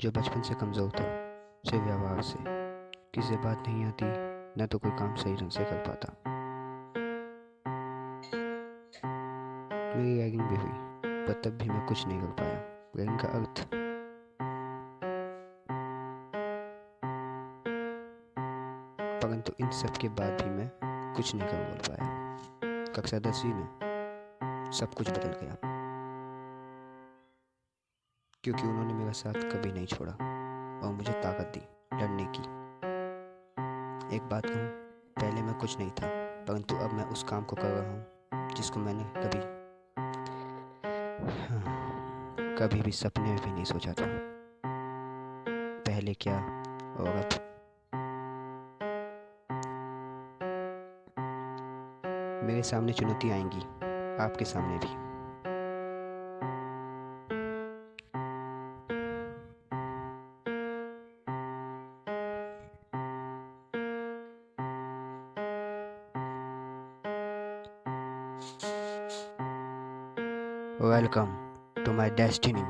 जो बचपन से कमज़ोर था, सिर्फ़ व्यवहार से। किसी बात नहीं आती, न तो कोई काम सही ढंग से कर पाता। मेरी रैगिंग भी हुई, पर तब भी मैं कुछ नहीं कर पाया रैगिंग का अर्थ। परंतु इन सब के बाद भी मैं कुछ नहीं कर बोल पाया। कक्षा दसवीं में सब कुछ बदल गया। क्योंकि उन्होंने मेरा साथ कभी नहीं छोड़ा। और मुझे ताकत दी लड़ने की। एक बात कहूँ पहले मैं कुछ नहीं था परंतु अब मैं उस काम को कर रहा हूँ जिसको मैंने कभी हाँ, कभी भी सपने में भी नहीं सोचा था। पहले क्या और अब? मेरे सामने चुनौती आएँगी आपके सामने भी। Welcome to my destiny.